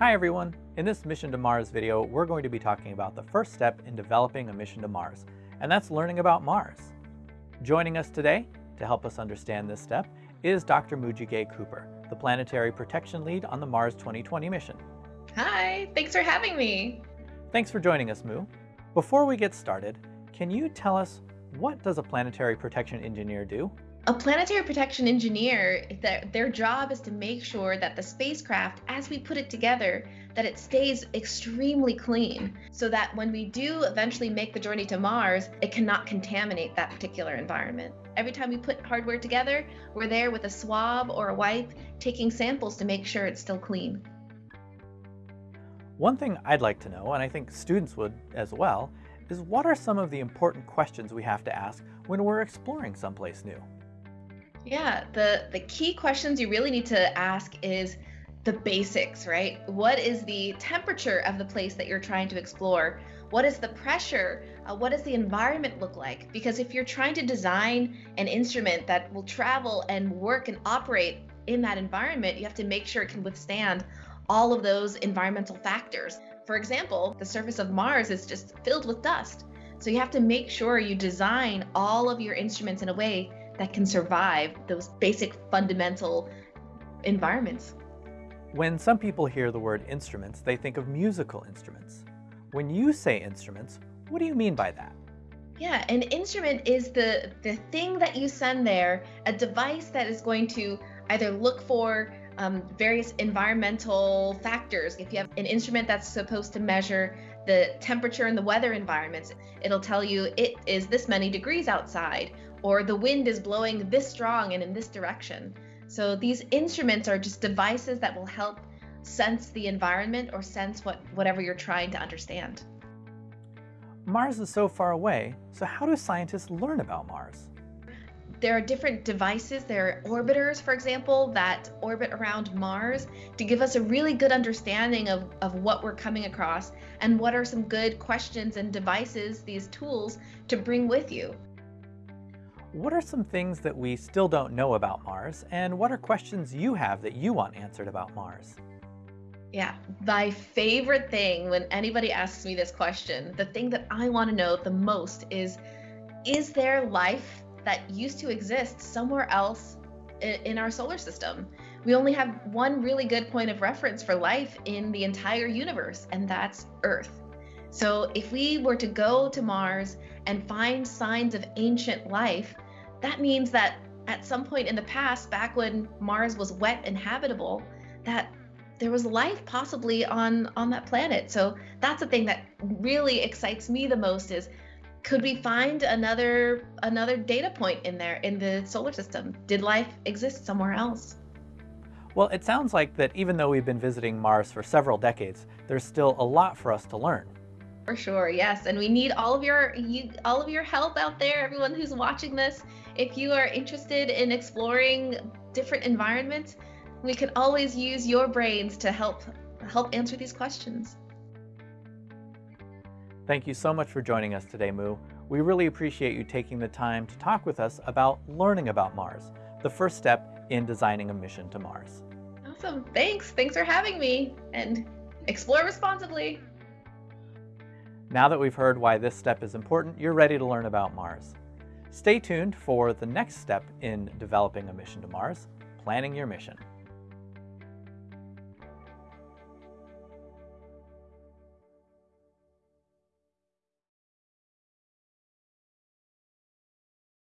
Hi everyone! In this Mission to Mars video, we're going to be talking about the first step in developing a mission to Mars, and that's learning about Mars. Joining us today to help us understand this step is Dr. Moogega Cooper, the Planetary Protection Lead on the Mars 2020 mission. Hi, thanks for having me. Thanks for joining us, Mu. Before we get started, can you tell us what does a planetary protection engineer do? A planetary protection engineer, their job is to make sure that the spacecraft, as we put it together, that it stays extremely clean so that when we do eventually make the journey to Mars, it cannot contaminate that particular environment. Every time we put hardware together, we're there with a swab or a wipe taking samples to make sure it's still clean. One thing I'd like to know, and I think students would as well, is what are some of the important questions we have to ask when we're exploring someplace new? Yeah, the, the key questions you really need to ask is the basics, right? What is the temperature of the place that you're trying to explore? What is the pressure? Uh, what does the environment look like? Because if you're trying to design an instrument that will travel and work and operate in that environment, you have to make sure it can withstand all of those environmental factors. For example, the surface of Mars is just filled with dust. So you have to make sure you design all of your instruments in a way that can survive those basic fundamental environments. When some people hear the word instruments, they think of musical instruments. When you say instruments, what do you mean by that? Yeah, an instrument is the, the thing that you send there, a device that is going to either look for um, various environmental factors. If you have an instrument that's supposed to measure the temperature and the weather environments, it'll tell you it is this many degrees outside, or the wind is blowing this strong and in this direction. So these instruments are just devices that will help sense the environment or sense what whatever you're trying to understand. Mars is so far away, so how do scientists learn about Mars? There are different devices, there are orbiters, for example, that orbit around Mars to give us a really good understanding of, of what we're coming across and what are some good questions and devices, these tools, to bring with you. What are some things that we still don't know about Mars, and what are questions you have that you want answered about Mars? Yeah, my favorite thing when anybody asks me this question, the thing that I want to know the most is Is there life that used to exist somewhere else in our solar system? We only have one really good point of reference for life in the entire universe, and that's Earth. So if we were to go to Mars and find signs of ancient life, that means that at some point in the past, back when Mars was wet and habitable, that there was life possibly on on that planet. So that's the thing that really excites me the most is could we find another another data point in there in the solar system? Did life exist somewhere else? Well, it sounds like that even though we've been visiting Mars for several decades, there's still a lot for us to learn. For sure, yes, and we need all of your you, all of your help out there. Everyone who's watching this, if you are interested in exploring different environments, we can always use your brains to help help answer these questions. Thank you so much for joining us today, Mu. We really appreciate you taking the time to talk with us about learning about Mars, the first step in designing a mission to Mars. Awesome. Thanks. Thanks for having me and explore responsibly. Now that we've heard why this step is important, you're ready to learn about Mars. Stay tuned for the next step in developing a mission to Mars, planning your mission.